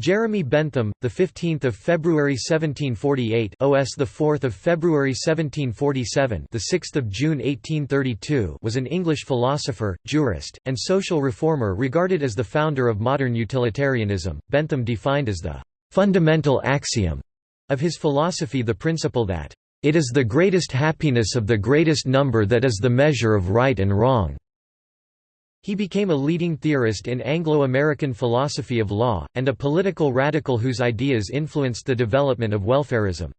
Jeremy Bentham, the 15th of February 1748, OS the 4th of February 1747, the 6th of June 1832, was an English philosopher, jurist, and social reformer regarded as the founder of modern utilitarianism. Bentham defined as the fundamental axiom of his philosophy the principle that it is the greatest happiness of the greatest number that is the measure of right and wrong. He became a leading theorist in Anglo-American philosophy of law, and a political radical whose ideas influenced the development of welfarism.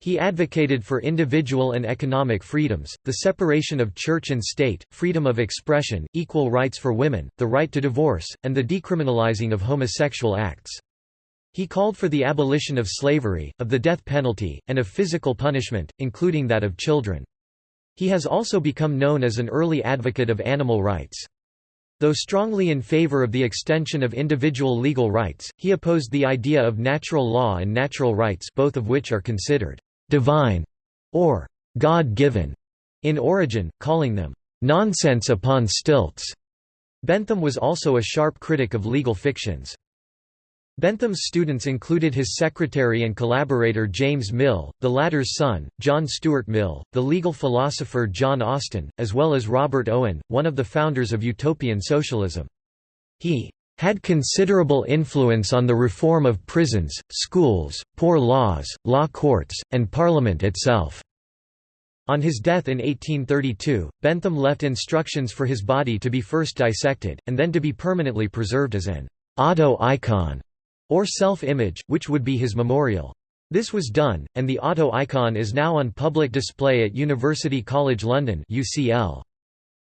He advocated for individual and economic freedoms, the separation of church and state, freedom of expression, equal rights for women, the right to divorce, and the decriminalizing of homosexual acts. He called for the abolition of slavery, of the death penalty, and of physical punishment, including that of children. He has also become known as an early advocate of animal rights. Though strongly in favor of the extension of individual legal rights, he opposed the idea of natural law and natural rights both of which are considered «divine» or «God-given» in origin, calling them «nonsense upon stilts». Bentham was also a sharp critic of legal fictions. Bentham's students included his secretary and collaborator James Mill, the latter's son, John Stuart Mill, the legal philosopher John Austin, as well as Robert Owen, one of the founders of utopian socialism. He had considerable influence on the reform of prisons, schools, poor laws, law courts, and Parliament itself. On his death in 1832, Bentham left instructions for his body to be first dissected, and then to be permanently preserved as an auto-icon or self-image, which would be his memorial. This was done, and the auto-icon is now on public display at University College London UCL.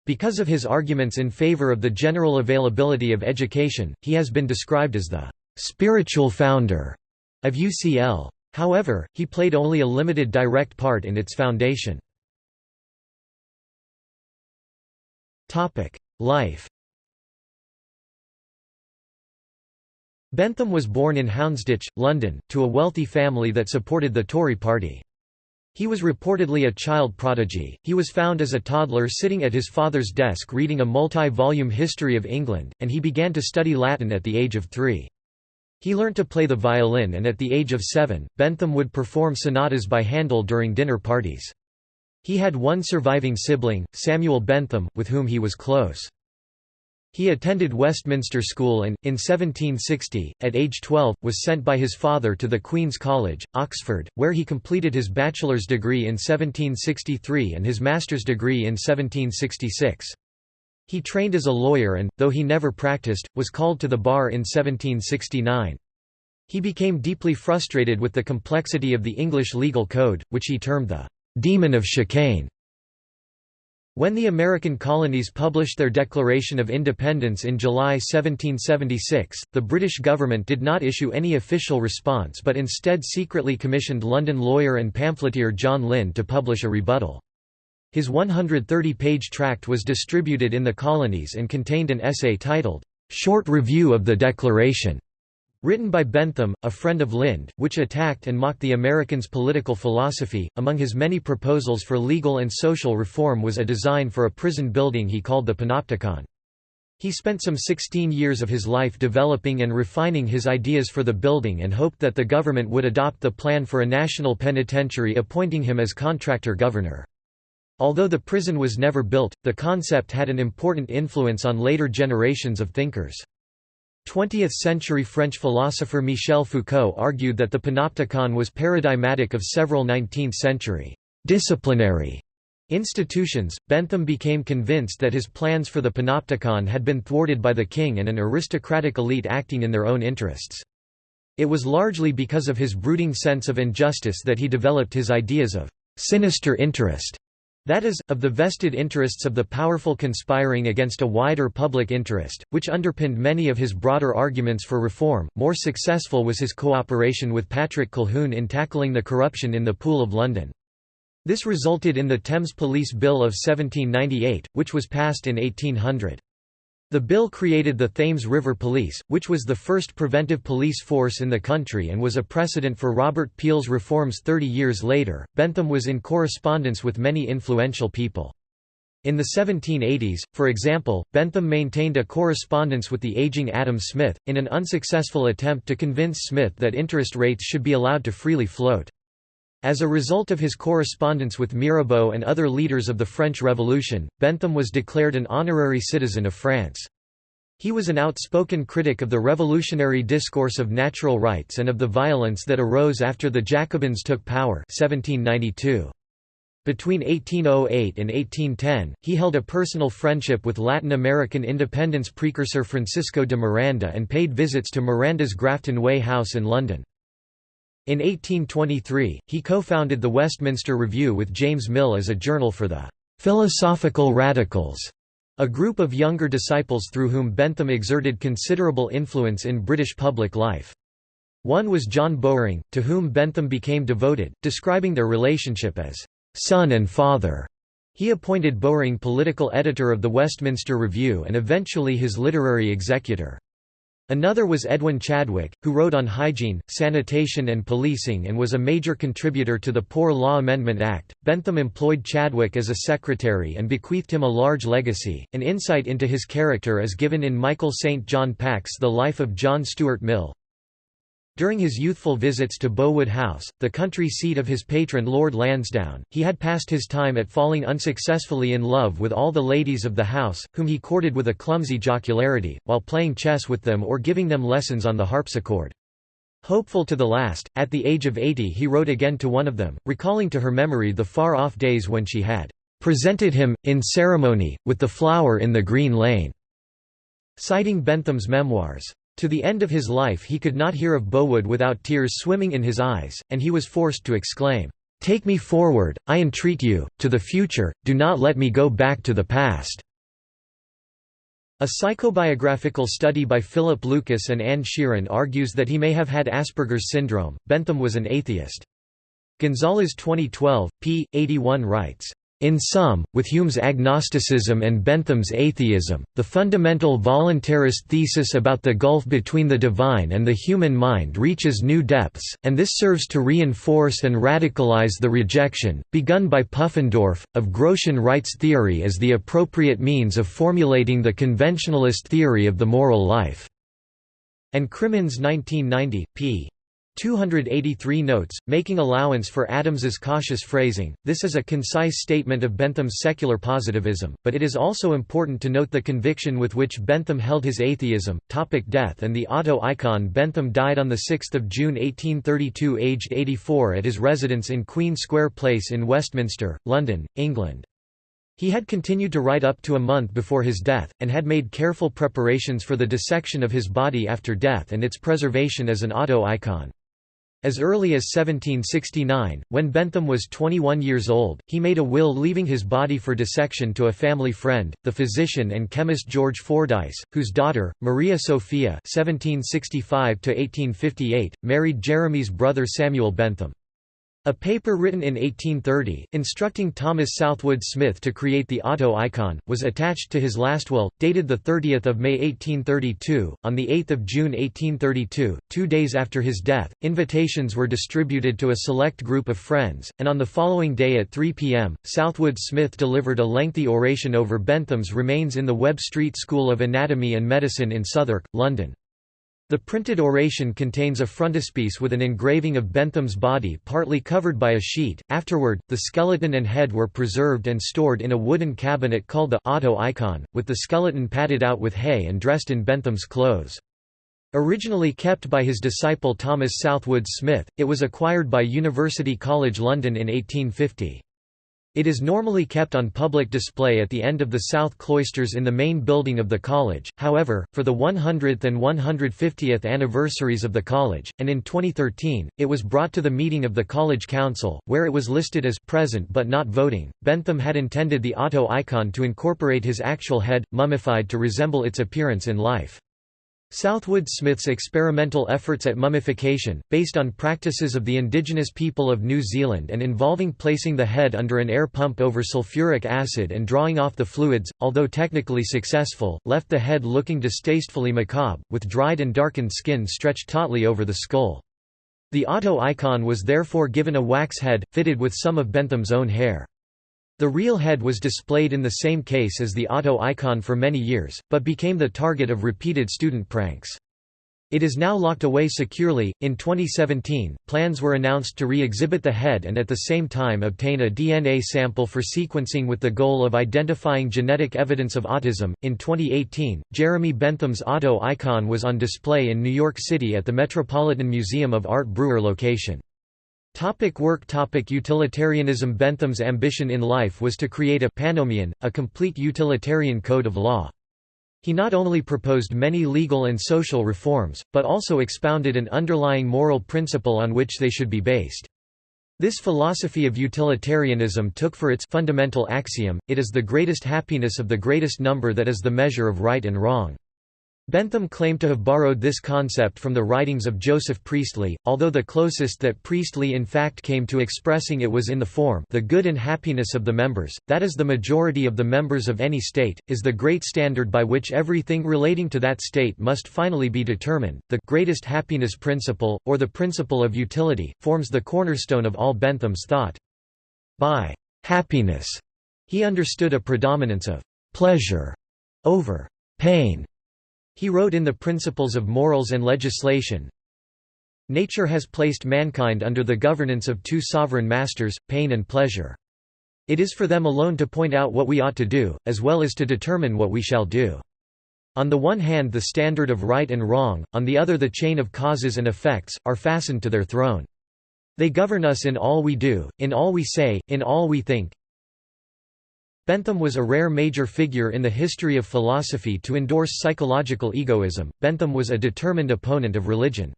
Because of his arguments in favour of the general availability of education, he has been described as the «spiritual founder» of UCL. However, he played only a limited direct part in its foundation. Life Bentham was born in Houndsditch, London, to a wealthy family that supported the Tory party. He was reportedly a child prodigy. He was found as a toddler sitting at his father's desk reading a multi-volume history of England, and he began to study Latin at the age of three. He learnt to play the violin and at the age of seven, Bentham would perform sonatas by Handel during dinner parties. He had one surviving sibling, Samuel Bentham, with whom he was close. He attended Westminster School and, in 1760, at age 12, was sent by his father to the Queen's College, Oxford, where he completed his bachelor's degree in 1763 and his master's degree in 1766. He trained as a lawyer and, though he never practiced, was called to the bar in 1769. He became deeply frustrated with the complexity of the English legal code, which he termed the «demon of chicane». When the American colonies published their Declaration of Independence in July 1776, the British government did not issue any official response but instead secretly commissioned London lawyer and pamphleteer John Lind to publish a rebuttal. His 130-page tract was distributed in the colonies and contained an essay titled, "'Short Review of the Declaration' Written by Bentham, a friend of Lind, which attacked and mocked the Americans' political philosophy. Among his many proposals for legal and social reform was a design for a prison building he called the Panopticon. He spent some 16 years of his life developing and refining his ideas for the building and hoped that the government would adopt the plan for a national penitentiary appointing him as contractor governor. Although the prison was never built, the concept had an important influence on later generations of thinkers. 20th-century French philosopher Michel Foucault argued that the panopticon was paradigmatic of several 19th-century disciplinary institutions. Bentham became convinced that his plans for the panopticon had been thwarted by the king and an aristocratic elite acting in their own interests. It was largely because of his brooding sense of injustice that he developed his ideas of sinister interest that is, of the vested interests of the powerful conspiring against a wider public interest, which underpinned many of his broader arguments for reform. More successful was his cooperation with Patrick Colquhoun in tackling the corruption in the Pool of London. This resulted in the Thames Police Bill of 1798, which was passed in 1800. The bill created the Thames River Police, which was the first preventive police force in the country and was a precedent for Robert Peel's reforms 30 years later. Bentham was in correspondence with many influential people. In the 1780s, for example, Bentham maintained a correspondence with the aging Adam Smith, in an unsuccessful attempt to convince Smith that interest rates should be allowed to freely float. As a result of his correspondence with Mirabeau and other leaders of the French Revolution, Bentham was declared an honorary citizen of France. He was an outspoken critic of the revolutionary discourse of natural rights and of the violence that arose after the Jacobins took power 1792. Between 1808 and 1810, he held a personal friendship with Latin American independence precursor Francisco de Miranda and paid visits to Miranda's Grafton Way house in London. In 1823, he co-founded the Westminster Review with James Mill as a journal for the "'Philosophical Radicals' a group of younger disciples through whom Bentham exerted considerable influence in British public life. One was John Bowring, to whom Bentham became devoted, describing their relationship as son and father. He appointed Bowring political editor of the Westminster Review and eventually his literary executor. Another was Edwin Chadwick, who wrote on hygiene, sanitation and policing and was a major contributor to the Poor Law Amendment Act. Bentham employed Chadwick as a secretary and bequeathed him a large legacy. An insight into his character is given in Michael St. John Packe's The Life of John Stuart Mill, during his youthful visits to Bowood House, the country seat of his patron Lord Lansdowne, he had passed his time at falling unsuccessfully in love with all the ladies of the house, whom he courted with a clumsy jocularity, while playing chess with them or giving them lessons on the harpsichord. Hopeful to the last, at the age of eighty he wrote again to one of them, recalling to her memory the far-off days when she had "...presented him, in ceremony, with the flower in the green lane." Citing Bentham's memoirs, to the end of his life he could not hear of Bowood without tears swimming in his eyes, and he was forced to exclaim, "'Take me forward, I entreat you, to the future, do not let me go back to the past." A psychobiographical study by Philip Lucas and Anne Sheeran argues that he may have had Asperger's syndrome. Bentham was an atheist. Gonzalez 2012, p. 81 writes, in sum, with Hume's agnosticism and Bentham's atheism, the fundamental voluntarist thesis about the gulf between the divine and the human mind reaches new depths, and this serves to reinforce and radicalize the rejection, begun by Pufendorf, of Grotian rights theory as the appropriate means of formulating the conventionalist theory of the moral life." And Crimmins 1990, p. 283 notes, making allowance for Adams's cautious phrasing. This is a concise statement of Bentham's secular positivism, but it is also important to note the conviction with which Bentham held his atheism. Topic death and the auto icon Bentham died on 6 June 1832 aged 84 at his residence in Queen Square Place in Westminster, London, England. He had continued to write up to a month before his death, and had made careful preparations for the dissection of his body after death and its preservation as an auto icon. As early as 1769, when Bentham was 21 years old, he made a will leaving his body for dissection to a family friend, the physician and chemist George Fordyce, whose daughter, Maria Sophia (1765–1858), married Jeremy's brother Samuel Bentham. A paper written in 1830, instructing Thomas Southwood Smith to create the auto icon, was attached to his last will, dated 30 May 1832. On 8 June 1832, two days after his death, invitations were distributed to a select group of friends, and on the following day at 3 p.m., Southwood Smith delivered a lengthy oration over Bentham's remains in the Webb Street School of Anatomy and Medicine in Southwark, London. The printed oration contains a frontispiece with an engraving of Bentham's body partly covered by a sheet. Afterward, the skeleton and head were preserved and stored in a wooden cabinet called the auto icon, with the skeleton padded out with hay and dressed in Bentham's clothes. Originally kept by his disciple Thomas Southwood Smith, it was acquired by University College London in 1850. It is normally kept on public display at the end of the south cloisters in the main building of the college, however, for the 100th and 150th anniversaries of the college, and in 2013, it was brought to the meeting of the college council, where it was listed as present but not voting. Bentham had intended the auto icon to incorporate his actual head, mummified to resemble its appearance in life. Southwood Smith's experimental efforts at mummification, based on practices of the indigenous people of New Zealand and involving placing the head under an air pump over sulfuric acid and drawing off the fluids, although technically successful, left the head looking distastefully macabre, with dried and darkened skin stretched tautly over the skull. The auto icon was therefore given a wax head, fitted with some of Bentham's own hair. The real head was displayed in the same case as the auto icon for many years, but became the target of repeated student pranks. It is now locked away securely. In 2017, plans were announced to re exhibit the head and at the same time obtain a DNA sample for sequencing with the goal of identifying genetic evidence of autism. In 2018, Jeremy Bentham's auto icon was on display in New York City at the Metropolitan Museum of Art Breuer location. Topic work Topic Utilitarianism Bentham's ambition in life was to create a pannomion, a complete utilitarian code of law. He not only proposed many legal and social reforms, but also expounded an underlying moral principle on which they should be based. This philosophy of utilitarianism took for its fundamental axiom, it is the greatest happiness of the greatest number that is the measure of right and wrong. Bentham claimed to have borrowed this concept from the writings of Joseph Priestley, although the closest that Priestley in fact came to expressing it was in the form the good and happiness of the members, that is the majority of the members of any state, is the great standard by which everything relating to that state must finally be determined. The greatest happiness principle, or the principle of utility, forms the cornerstone of all Bentham's thought. By happiness, he understood a predominance of pleasure over pain he wrote in The Principles of Morals and Legislation, Nature has placed mankind under the governance of two sovereign masters, pain and pleasure. It is for them alone to point out what we ought to do, as well as to determine what we shall do. On the one hand the standard of right and wrong, on the other the chain of causes and effects, are fastened to their throne. They govern us in all we do, in all we say, in all we think, Bentham was a rare major figure in the history of philosophy to endorse psychological egoism. Bentham was a determined opponent of religion.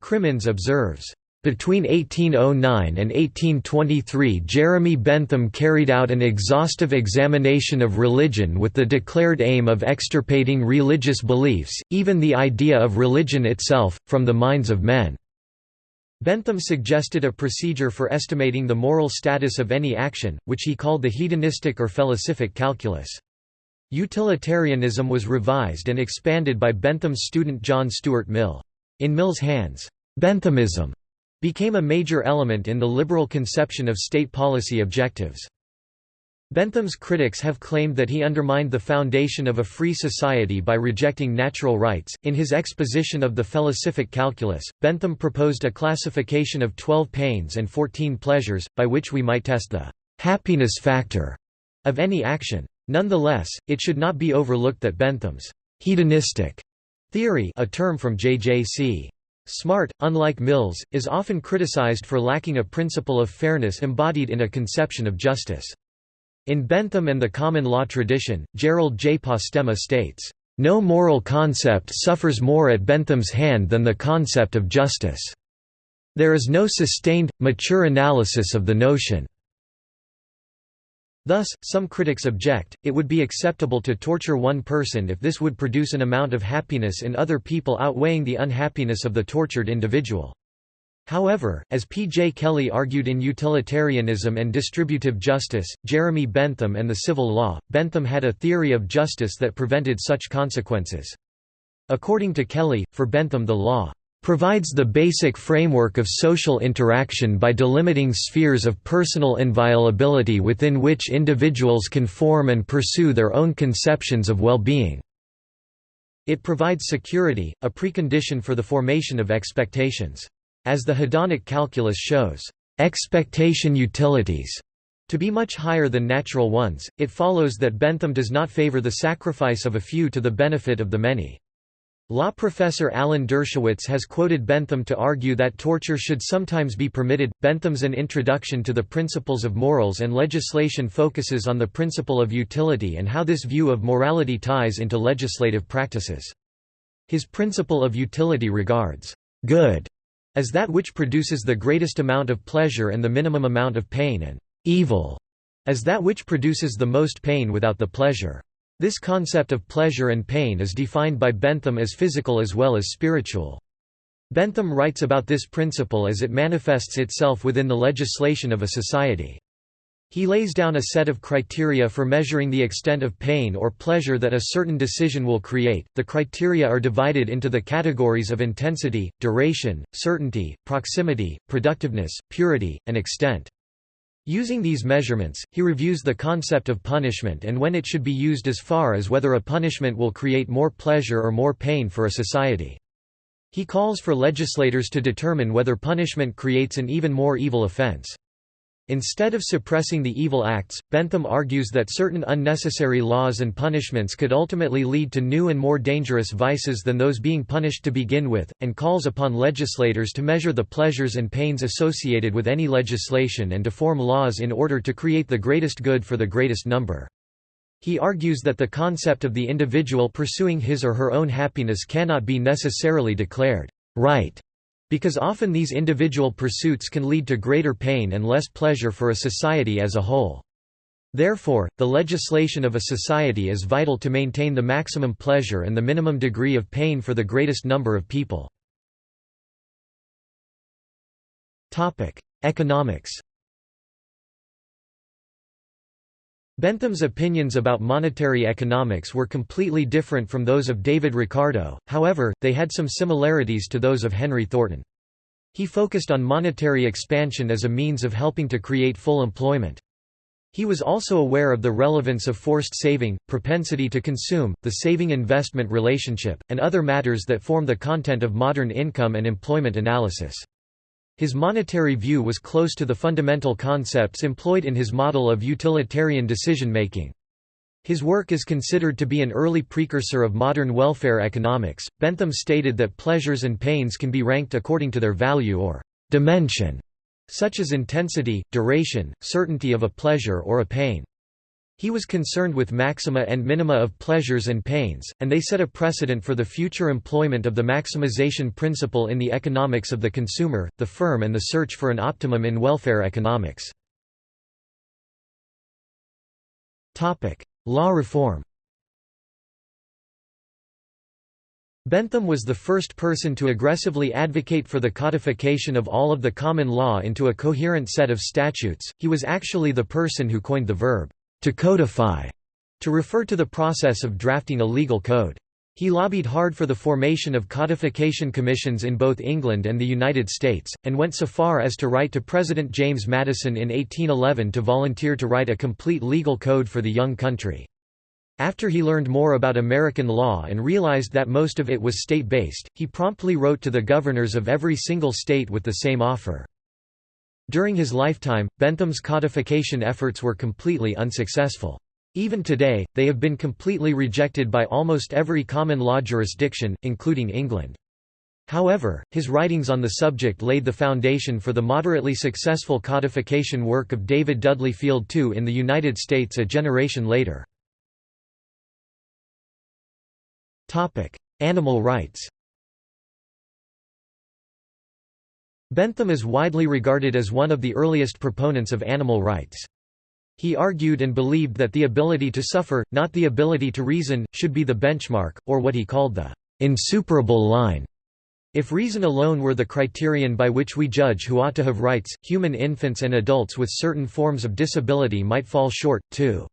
Crimmins observes, between 1809 and 1823 Jeremy Bentham carried out an exhaustive examination of religion with the declared aim of extirpating religious beliefs, even the idea of religion itself, from the minds of men. Bentham suggested a procedure for estimating the moral status of any action, which he called the hedonistic or felicific calculus. Utilitarianism was revised and expanded by Bentham's student John Stuart Mill. In Mill's hands, Benthamism became a major element in the liberal conception of state policy objectives. Bentham's critics have claimed that he undermined the foundation of a free society by rejecting natural rights. In his exposition of the felicific calculus, Bentham proposed a classification of 12 pains and 14 pleasures, by which we might test the happiness factor of any action. Nonetheless, it should not be overlooked that Bentham's hedonistic theory, a term from J.J.C. Smart, unlike Mill's, is often criticized for lacking a principle of fairness embodied in a conception of justice. In Bentham and the common law tradition, Gerald J. Postema states, "...no moral concept suffers more at Bentham's hand than the concept of justice. There is no sustained, mature analysis of the notion." Thus, some critics object, it would be acceptable to torture one person if this would produce an amount of happiness in other people outweighing the unhappiness of the tortured individual. However, as P. J. Kelly argued in Utilitarianism and Distributive Justice, Jeremy Bentham and the Civil Law, Bentham had a theory of justice that prevented such consequences. According to Kelly, for Bentham the law provides the basic framework of social interaction by delimiting spheres of personal inviolability within which individuals can form and pursue their own conceptions of well-being. It provides security, a precondition for the formation of expectations. As the hedonic calculus shows, expectation utilities to be much higher than natural ones, it follows that Bentham does not favor the sacrifice of a few to the benefit of the many. Law professor Alan Dershowitz has quoted Bentham to argue that torture should sometimes be permitted. Bentham's An Introduction to the Principles of Morals and Legislation focuses on the principle of utility and how this view of morality ties into legislative practices. His principle of utility regards good as that which produces the greatest amount of pleasure and the minimum amount of pain and evil as that which produces the most pain without the pleasure. This concept of pleasure and pain is defined by Bentham as physical as well as spiritual. Bentham writes about this principle as it manifests itself within the legislation of a society. He lays down a set of criteria for measuring the extent of pain or pleasure that a certain decision will create. The criteria are divided into the categories of intensity, duration, certainty, proximity, productiveness, purity, and extent. Using these measurements, he reviews the concept of punishment and when it should be used as far as whether a punishment will create more pleasure or more pain for a society. He calls for legislators to determine whether punishment creates an even more evil offense. Instead of suppressing the evil acts, Bentham argues that certain unnecessary laws and punishments could ultimately lead to new and more dangerous vices than those being punished to begin with, and calls upon legislators to measure the pleasures and pains associated with any legislation and to form laws in order to create the greatest good for the greatest number. He argues that the concept of the individual pursuing his or her own happiness cannot be necessarily declared right because often these individual pursuits can lead to greater pain and less pleasure for a society as a whole. Therefore, the legislation of a society is vital to maintain the maximum pleasure and the minimum degree of pain for the greatest number of people. Economics Bentham's opinions about monetary economics were completely different from those of David Ricardo, however, they had some similarities to those of Henry Thornton. He focused on monetary expansion as a means of helping to create full employment. He was also aware of the relevance of forced saving, propensity to consume, the saving-investment relationship, and other matters that form the content of modern income and employment analysis. His monetary view was close to the fundamental concepts employed in his model of utilitarian decision-making. His work is considered to be an early precursor of modern welfare economics. Bentham stated that pleasures and pains can be ranked according to their value or dimension, such as intensity, duration, certainty of a pleasure or a pain. He was concerned with maxima and minima of pleasures and pains, and they set a precedent for the future employment of the maximization principle in the economics of the consumer, the firm and the search for an optimum in welfare economics. Law reform Bentham was the first person to aggressively advocate for the codification of all of the common law into a coherent set of statutes, he was actually the person who coined the verb, to codify, to refer to the process of drafting a legal code. He lobbied hard for the formation of codification commissions in both England and the United States, and went so far as to write to President James Madison in 1811 to volunteer to write a complete legal code for the young country. After he learned more about American law and realized that most of it was state-based, he promptly wrote to the governors of every single state with the same offer. During his lifetime, Bentham's codification efforts were completely unsuccessful. Even today, they have been completely rejected by almost every common law jurisdiction, including England. However, his writings on the subject laid the foundation for the moderately successful codification work of David Dudley Field II in the United States a generation later. Animal rights Bentham is widely regarded as one of the earliest proponents of animal rights. He argued and believed that the ability to suffer, not the ability to reason, should be the benchmark, or what he called the insuperable line. If reason alone were the criterion by which we judge who ought to have rights, human infants and adults with certain forms of disability might fall short, too.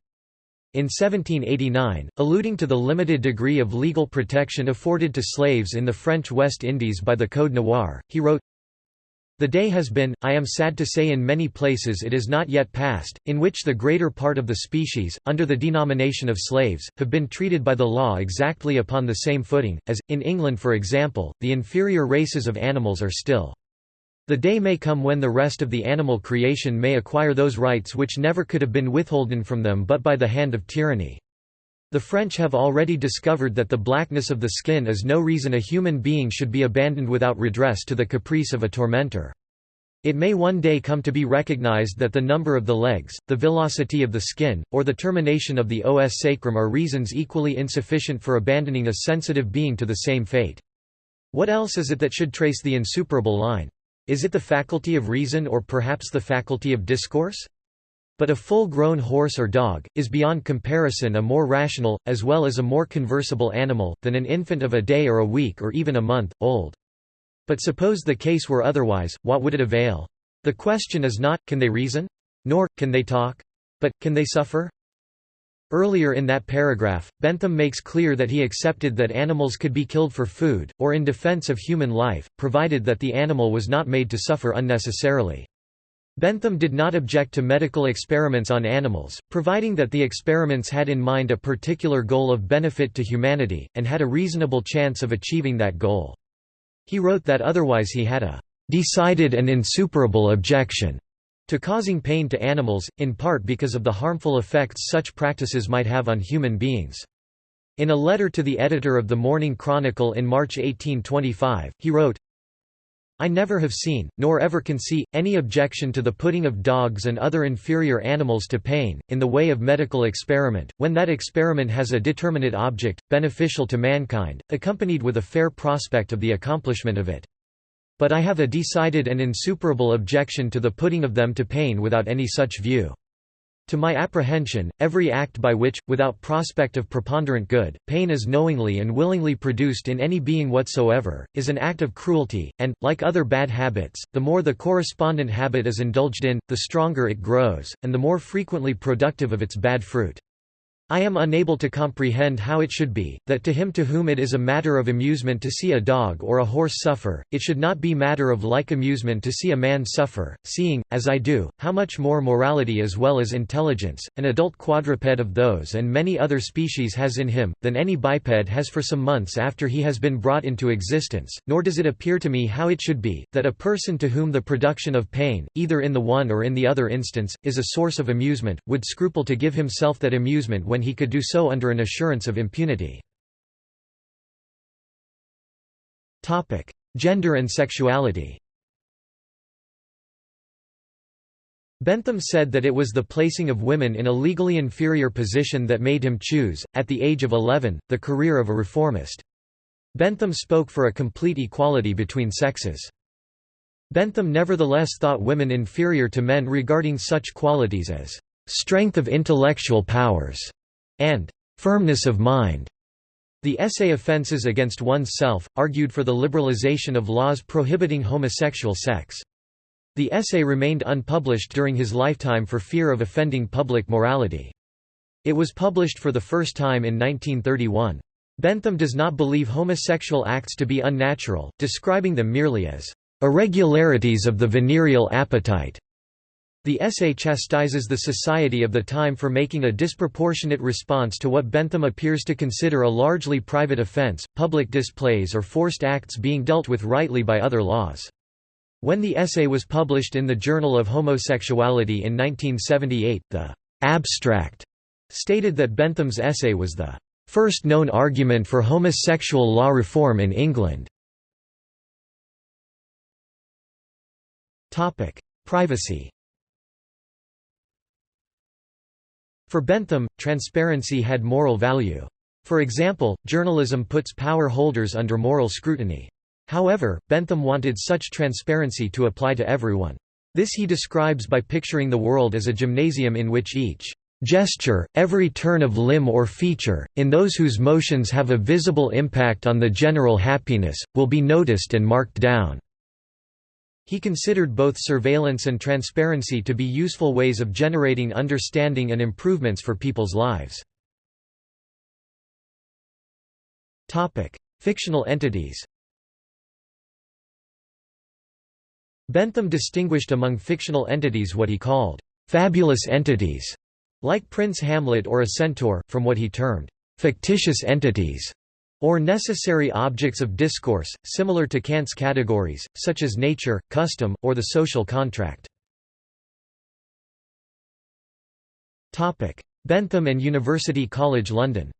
In 1789, alluding to the limited degree of legal protection afforded to slaves in the French West Indies by the Code Noir, he wrote, the day has been, I am sad to say in many places it is not yet past, in which the greater part of the species, under the denomination of slaves, have been treated by the law exactly upon the same footing, as, in England for example, the inferior races of animals are still. The day may come when the rest of the animal creation may acquire those rights which never could have been withholden from them but by the hand of tyranny. The French have already discovered that the blackness of the skin is no reason a human being should be abandoned without redress to the caprice of a tormentor. It may one day come to be recognized that the number of the legs, the villosity of the skin, or the termination of the os sacrum are reasons equally insufficient for abandoning a sensitive being to the same fate. What else is it that should trace the insuperable line? Is it the faculty of reason or perhaps the faculty of discourse? But a full-grown horse or dog, is beyond comparison a more rational, as well as a more conversable animal, than an infant of a day or a week or even a month, old. But suppose the case were otherwise, what would it avail? The question is not, can they reason? Nor, can they talk? But, can they suffer? Earlier in that paragraph, Bentham makes clear that he accepted that animals could be killed for food, or in defense of human life, provided that the animal was not made to suffer unnecessarily. Bentham did not object to medical experiments on animals, providing that the experiments had in mind a particular goal of benefit to humanity, and had a reasonable chance of achieving that goal. He wrote that otherwise he had a "...decided and insuperable objection." to causing pain to animals, in part because of the harmful effects such practices might have on human beings. In a letter to the editor of the Morning Chronicle in March 1825, he wrote, I never have seen, nor ever can see, any objection to the putting of dogs and other inferior animals to pain, in the way of medical experiment, when that experiment has a determinate object, beneficial to mankind, accompanied with a fair prospect of the accomplishment of it. But I have a decided and insuperable objection to the putting of them to pain without any such view. To my apprehension, every act by which, without prospect of preponderant good, pain is knowingly and willingly produced in any being whatsoever, is an act of cruelty, and, like other bad habits, the more the correspondent habit is indulged in, the stronger it grows, and the more frequently productive of its bad fruit. I am unable to comprehend how it should be, that to him to whom it is a matter of amusement to see a dog or a horse suffer, it should not be matter of like amusement to see a man suffer, seeing, as I do, how much more morality as well as intelligence, an adult quadruped of those and many other species has in him, than any biped has for some months after he has been brought into existence, nor does it appear to me how it should be, that a person to whom the production of pain, either in the one or in the other instance, is a source of amusement, would scruple to give himself that amusement when when he could do so under an assurance of impunity. Gender and sexuality Bentham said that it was the placing of women in a legally inferior position that made him choose, at the age of 11, the career of a reformist. Bentham spoke for a complete equality between sexes. Bentham nevertheless thought women inferior to men regarding such qualities as strength of intellectual powers and firmness of mind. The essay Offences Against One's Self, argued for the liberalization of laws prohibiting homosexual sex. The essay remained unpublished during his lifetime for fear of offending public morality. It was published for the first time in 1931. Bentham does not believe homosexual acts to be unnatural, describing them merely as irregularities of the venereal appetite. The essay chastises the society of the time for making a disproportionate response to what Bentham appears to consider a largely private offense, public displays or forced acts being dealt with rightly by other laws. When the essay was published in the Journal of Homosexuality in 1978, the «abstract» stated that Bentham's essay was the first known argument for homosexual law reform in England. Privacy For Bentham, transparency had moral value. For example, journalism puts power holders under moral scrutiny. However, Bentham wanted such transparency to apply to everyone. This he describes by picturing the world as a gymnasium in which each gesture, every turn of limb or feature, in those whose motions have a visible impact on the general happiness, will be noticed and marked down. He considered both surveillance and transparency to be useful ways of generating understanding and improvements for people's lives. Fictional entities Bentham distinguished among fictional entities what he called «fabulous entities», like Prince Hamlet or a centaur, from what he termed «fictitious entities», or necessary objects of discourse, similar to Kant's categories, such as nature, custom, or the social contract. Bentham and University College London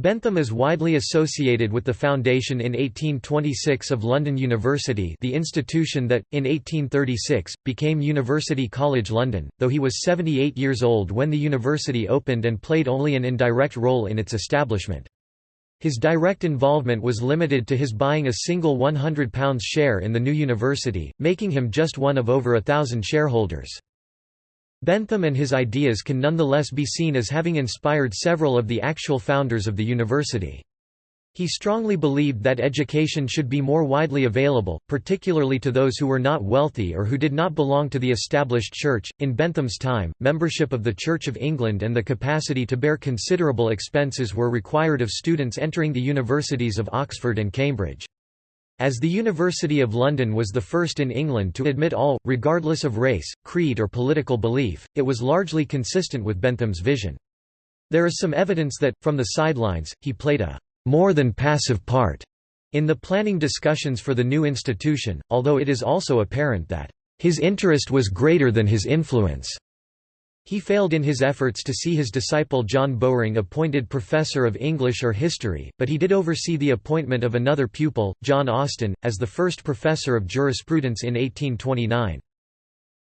Bentham is widely associated with the foundation in 1826 of London University the institution that, in 1836, became University College London, though he was 78 years old when the university opened and played only an indirect role in its establishment. His direct involvement was limited to his buying a single £100 share in the new university, making him just one of over a thousand shareholders. Bentham and his ideas can nonetheless be seen as having inspired several of the actual founders of the university. He strongly believed that education should be more widely available, particularly to those who were not wealthy or who did not belong to the established church. In Bentham's time, membership of the Church of England and the capacity to bear considerable expenses were required of students entering the universities of Oxford and Cambridge. As the University of London was the first in England to admit all, regardless of race, creed or political belief, it was largely consistent with Bentham's vision. There is some evidence that, from the sidelines, he played a more than passive part in the planning discussions for the new institution, although it is also apparent that his interest was greater than his influence. He failed in his efforts to see his disciple John Bowring appointed professor of English or history, but he did oversee the appointment of another pupil, John Austin, as the first professor of jurisprudence in 1829.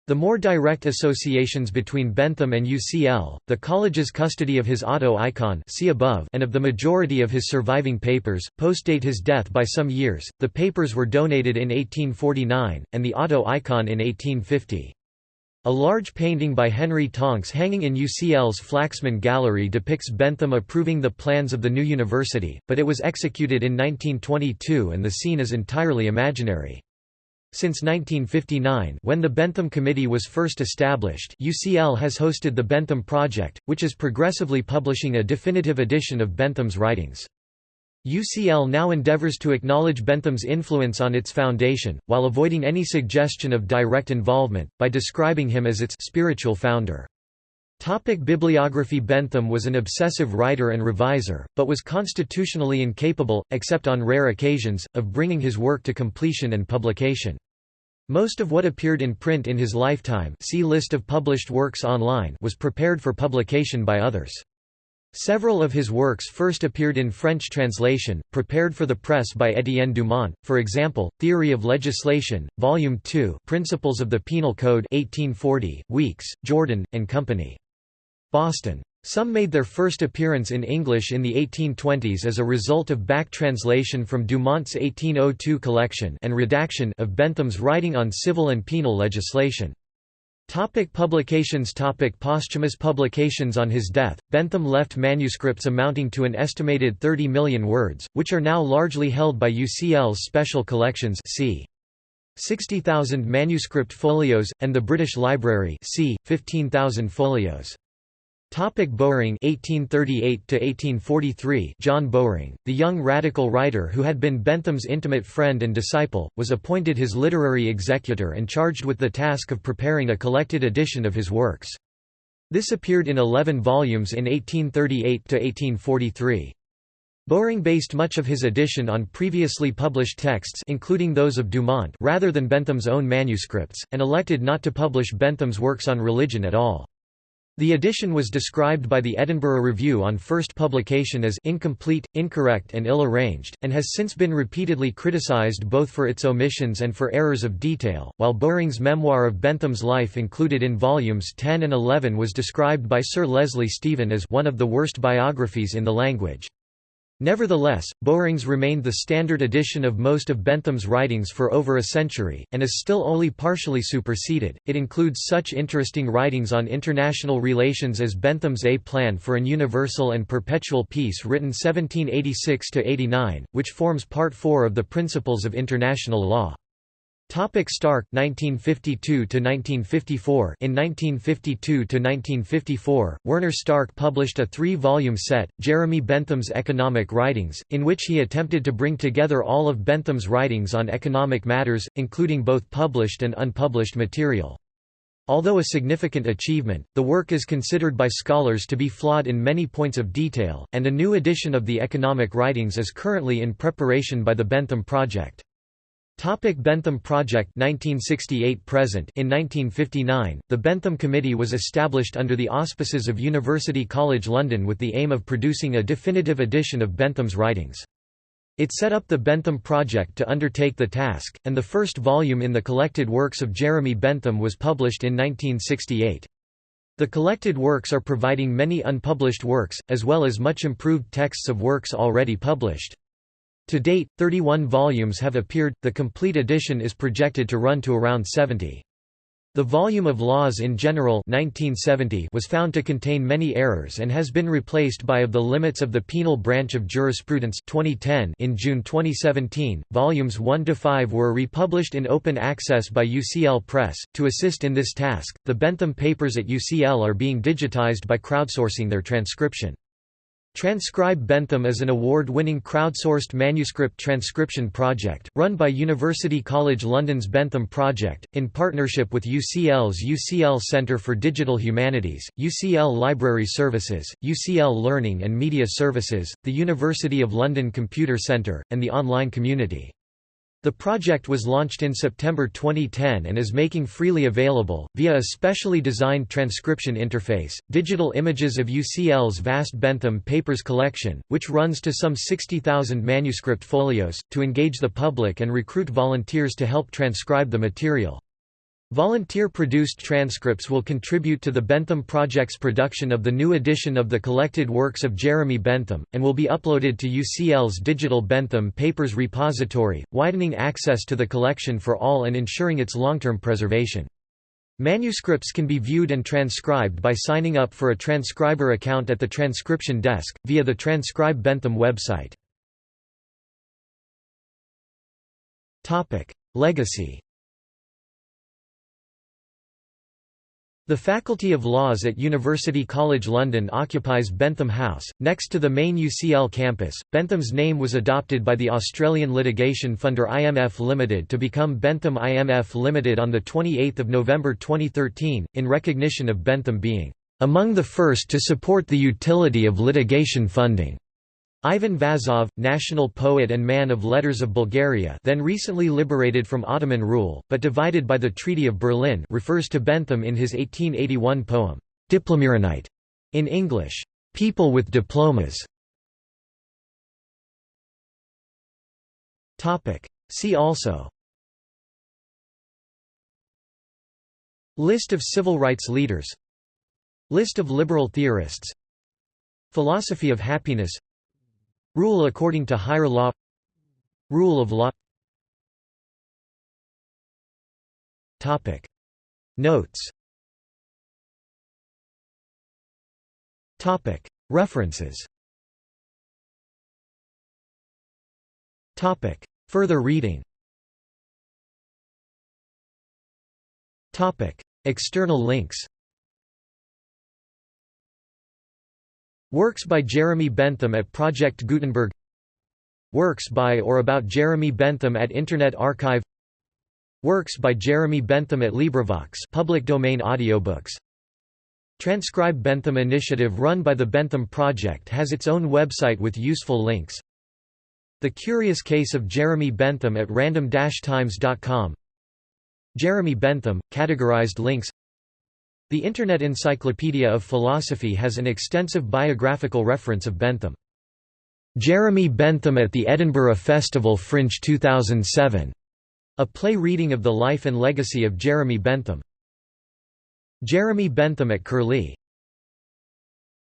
The more direct associations between Bentham and UCL, the college's custody of his auto icon see above and of the majority of his surviving papers, postdate his death by some years. The papers were donated in 1849, and the auto icon in 1850. A large painting by Henry Tonks hanging in UCL's Flaxman Gallery depicts Bentham approving the plans of the new university, but it was executed in 1922 and the scene is entirely imaginary. Since 1959 when the Bentham Committee was first established UCL has hosted the Bentham Project, which is progressively publishing a definitive edition of Bentham's writings. UCL now endeavors to acknowledge Bentham's influence on its foundation, while avoiding any suggestion of direct involvement, by describing him as its spiritual founder. Topic bibliography Bentham was an obsessive writer and reviser, but was constitutionally incapable, except on rare occasions, of bringing his work to completion and publication. Most of what appeared in print in his lifetime see list of published works online was prepared for publication by others. Several of his works first appeared in French translation, prepared for the press by Étienne Dumont, for example, Theory of Legislation, Volume 2 Principles of the Penal Code 1840, Weeks, Jordan, and Company. Boston. Some made their first appearance in English in the 1820s as a result of back translation from Dumont's 1802 collection and redaction of Bentham's writing on civil and penal legislation. Topic publications Topic Posthumous publications On his death, Bentham left manuscripts amounting to an estimated 30 million words, which are now largely held by UCL's special collections c. 60,000 manuscript folios, and the British Library c. 15,000 folios. Topic Bowring (1838–1843). John Bowring, the young radical writer who had been Bentham's intimate friend and disciple, was appointed his literary executor and charged with the task of preparing a collected edition of his works. This appeared in eleven volumes in 1838–1843. Bowring based much of his edition on previously published texts including those of Dumont rather than Bentham's own manuscripts, and elected not to publish Bentham's works on religion at all. The edition was described by the Edinburgh Review on first publication as incomplete, incorrect and ill-arranged, and has since been repeatedly criticised both for its omissions and for errors of detail, while Bowring's memoir of Bentham's life included in volumes 10 and 11 was described by Sir Leslie Stephen as one of the worst biographies in the language. Nevertheless, Bowring's remained the standard edition of most of Bentham's writings for over a century, and is still only partially superseded. It includes such interesting writings on international relations as Bentham's A Plan for an Universal and Perpetual Peace written 1786 89, which forms Part 4 of the Principles of International Law. Topic Stark 1952 to 1954 In 1952 to 1954 Werner Stark published a 3-volume set Jeremy Bentham's Economic Writings in which he attempted to bring together all of Bentham's writings on economic matters including both published and unpublished material Although a significant achievement, the work is considered by scholars to be flawed in many points of detail, and a new edition of the economic writings is currently in preparation by the Bentham Project. Topic Bentham Project 1968 present In 1959, the Bentham Committee was established under the auspices of University College London with the aim of producing a definitive edition of Bentham's writings. It set up the Bentham Project to undertake the task, and the first volume in the collected works of Jeremy Bentham was published in 1968. The collected works are providing many unpublished works, as well as much improved texts of works already published. To date, 31 volumes have appeared, the complete edition is projected to run to around 70. The volume of Laws in General 1970 was found to contain many errors and has been replaced by Of the Limits of the Penal Branch of Jurisprudence 2010 in June 2017. Volumes 1 to 5 were republished in open access by UCL Press. To assist in this task, the Bentham papers at UCL are being digitized by crowdsourcing their transcription. Transcribe Bentham is an award-winning crowdsourced manuscript transcription project, run by University College London's Bentham Project, in partnership with UCL's UCL Centre for Digital Humanities, UCL Library Services, UCL Learning and Media Services, the University of London Computer Centre, and the online community. The project was launched in September 2010 and is making freely available, via a specially designed transcription interface, digital images of UCL's vast Bentham Papers collection, which runs to some 60,000 manuscript folios, to engage the public and recruit volunteers to help transcribe the material. Volunteer-produced transcripts will contribute to the Bentham Project's production of the new edition of the collected works of Jeremy Bentham, and will be uploaded to UCL's digital Bentham Papers repository, widening access to the collection for all and ensuring its long-term preservation. Manuscripts can be viewed and transcribed by signing up for a transcriber account at the transcription desk, via the Transcribe Bentham website. Legacy The Faculty of Laws at University College London occupies Bentham House, next to the main UCL campus. Bentham's name was adopted by the Australian litigation funder IMF Limited to become Bentham IMF Limited on 28 November 2013, in recognition of Bentham being among the first to support the utility of litigation funding. Ivan Vazov, national poet and man of letters of Bulgaria then recently liberated from Ottoman rule, but divided by the Treaty of Berlin refers to Bentham in his 1881 poem, Diplomiranite, in English, People with Diplomas. See also. List of civil rights leaders. List of liberal theorists. Philosophy of happiness Rule according to higher law. Rule of law. Topic. Notes. Topic. References. Topic. Further reading. Topic. External links Works by Jeremy Bentham at Project Gutenberg. Works by or about Jeremy Bentham at Internet Archive. Works by Jeremy Bentham at LibriVox public domain audiobooks. Transcribe Bentham initiative run by the Bentham Project has its own website with useful links. The Curious Case of Jeremy Bentham at random-times.com Jeremy Bentham, categorized links the Internet Encyclopedia of Philosophy has an extensive biographical reference of Bentham. Jeremy Bentham at the Edinburgh Festival Fringe 2007, a play reading of the life and legacy of Jeremy Bentham. Jeremy Bentham at Curlie